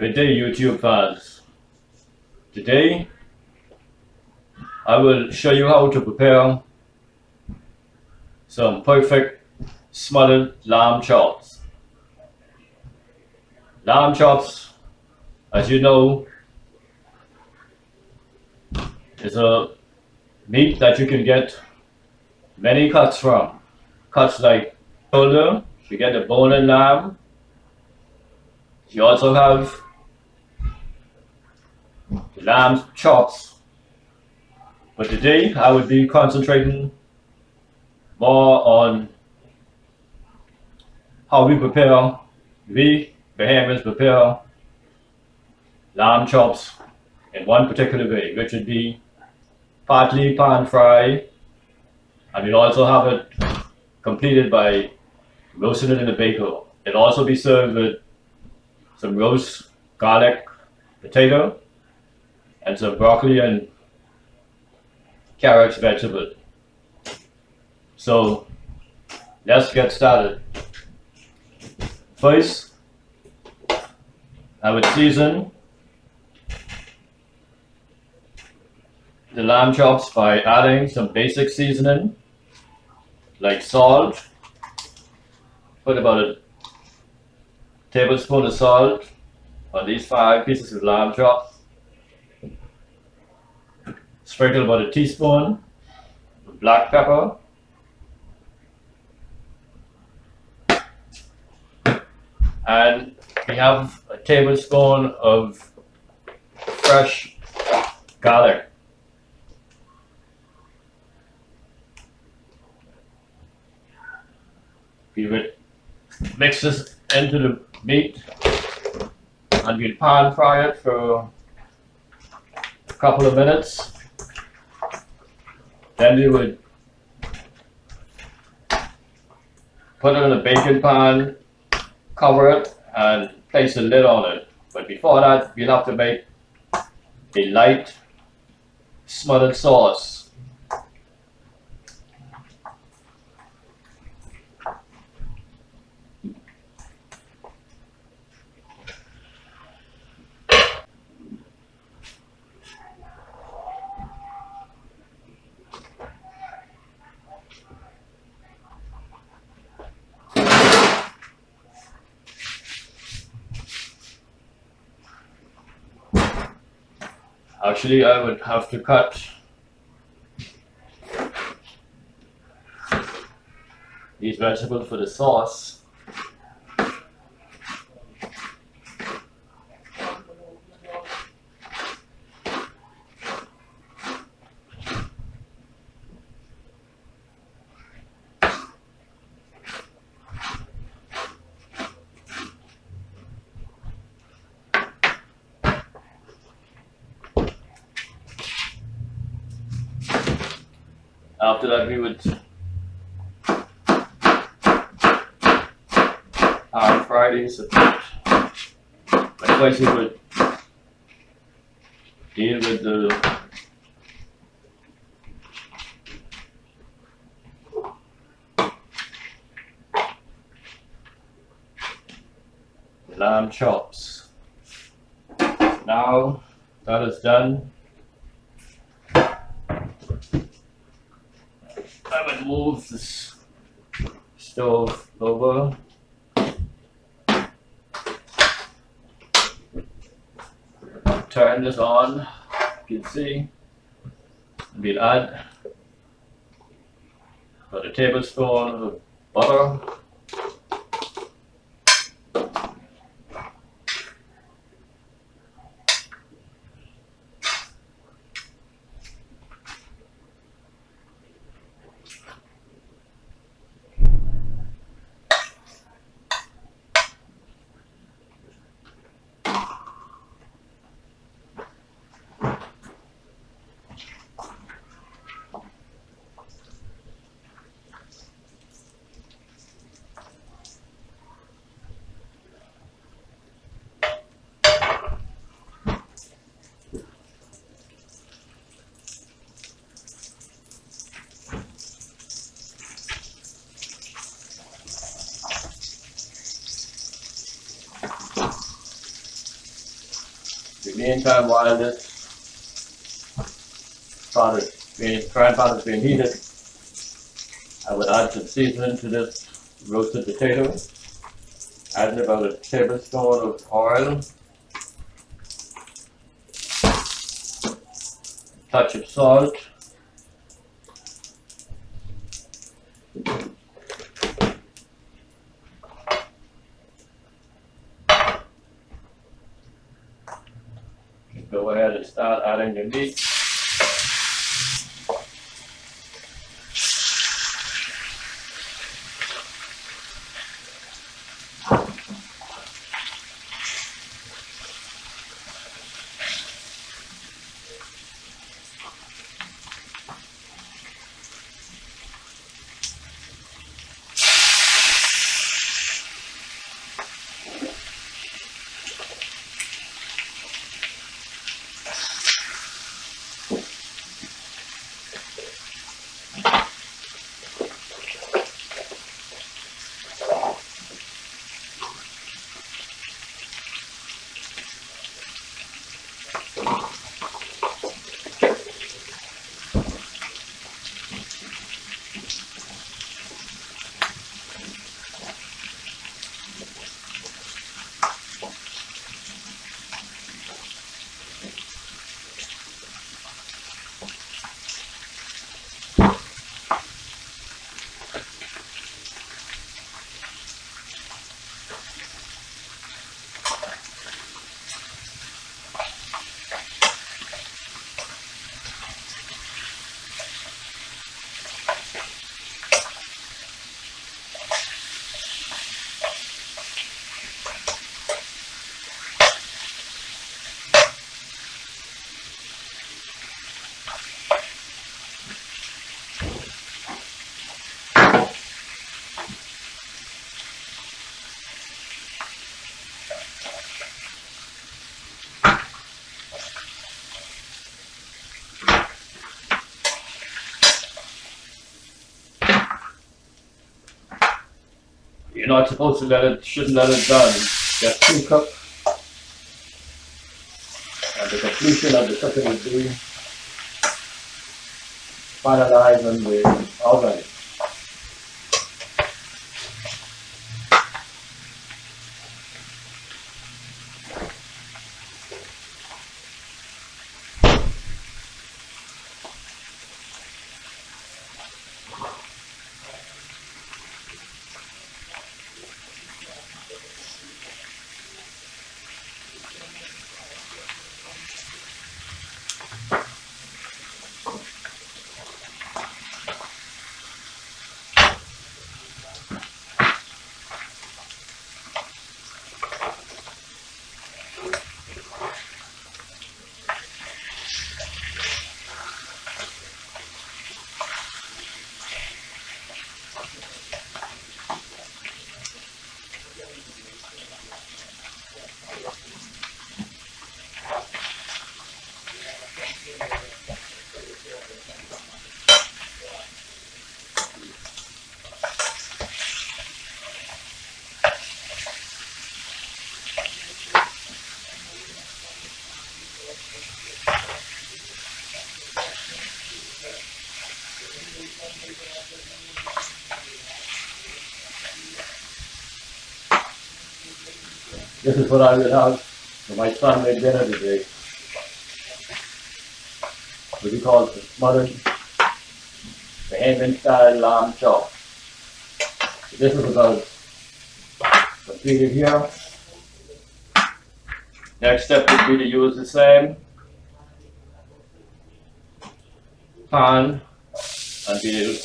Good day YouTube fans. Today I will show you how to prepare some perfect smothered lamb chops. Lamb chops, as you know, is a meat that you can get many cuts from. Cuts like shoulder, you get the bone lamb. You also have the lamb chops. But today I will be concentrating more on how we prepare, we Bahamians prepare lamb chops in one particular way, which would be partly pan fry, and we'll also have it completed by roasting it in the baker. It'll also be served with some roast garlic potato and some broccoli and carrots vegetable. So let's get started. First, I would season the lamb chops by adding some basic seasoning like salt. Put about a tablespoon of salt on these five pieces of lamb chops. Sprinkle about a teaspoon of black pepper. And we have a tablespoon of fresh garlic. We would mix this into the meat and we'll pan fry it for a couple of minutes. Then we would put it in a baking pan, cover it and place a lid on it. But before that, we'll have to make a light smothered sauce. Actually, I would have to cut these vegetables for the sauce. After that, we would pan Fridays these a bit. Likewise, would deal with the lamb chops. Now that is done, Move this stove over. Turn this on, you can see. We'll add about a tablespoon of butter. Meantime, while this pot is being, frying pan is being heated, I would add some seasoning to this roasted potato. Adding about a tablespoon of oil. Touch of salt. Go ahead and start adding your meat. You're not supposed to let it, shouldn't let it done. Get two cooked. And the completion of the cooking would be when we oven. This is what I would have for my son made dinner today. What he calls the smothered Bahamian style lamb chop. This is about completed here. Next step would be to use the same pan and we'll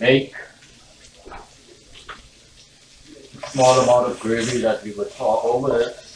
make small amount of gravy that we would pour over it.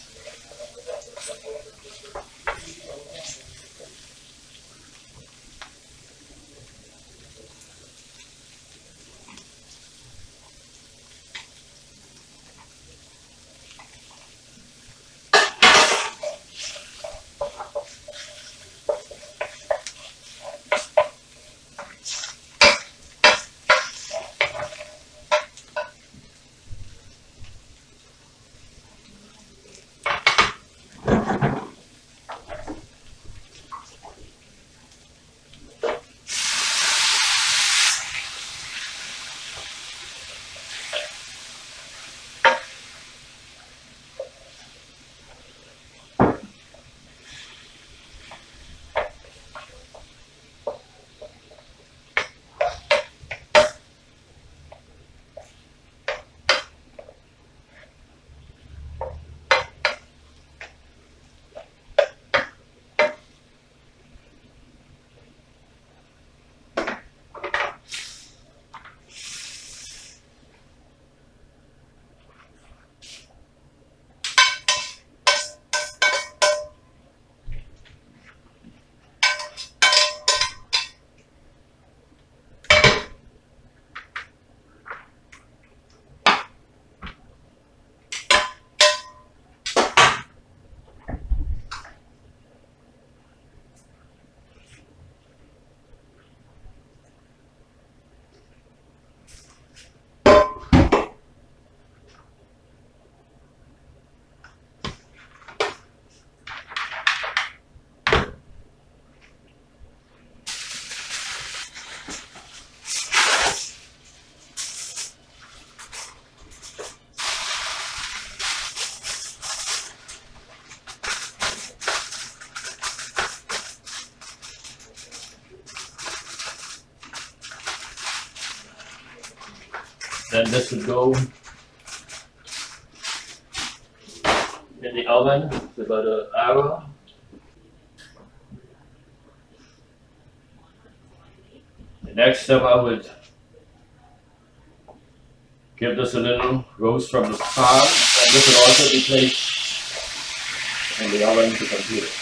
Then this would go in the oven for about an hour. The next step I would give this a little roast from the pan and this would also be placed in the oven to complete it.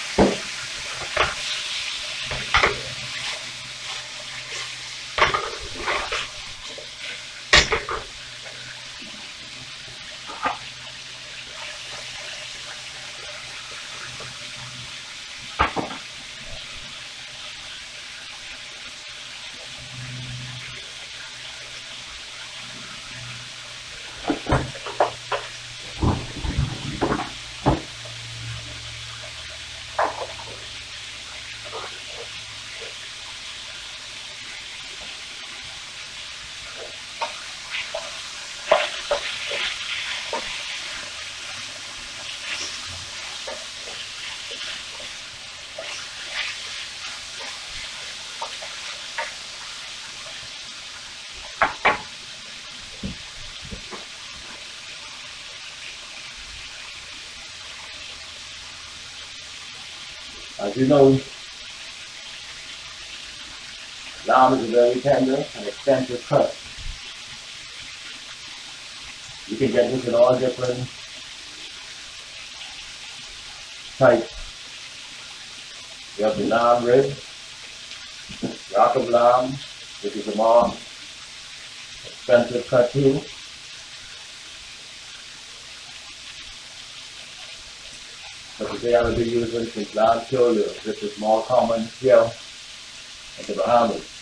Thank you. As you know, lamb is a very tender and expensive cut. You can get this in all different types. You have the lamb rib, rack of lamb, which is a more expensive cut too. But today I will be using some lamb curio, which is more common here in the Bahamas.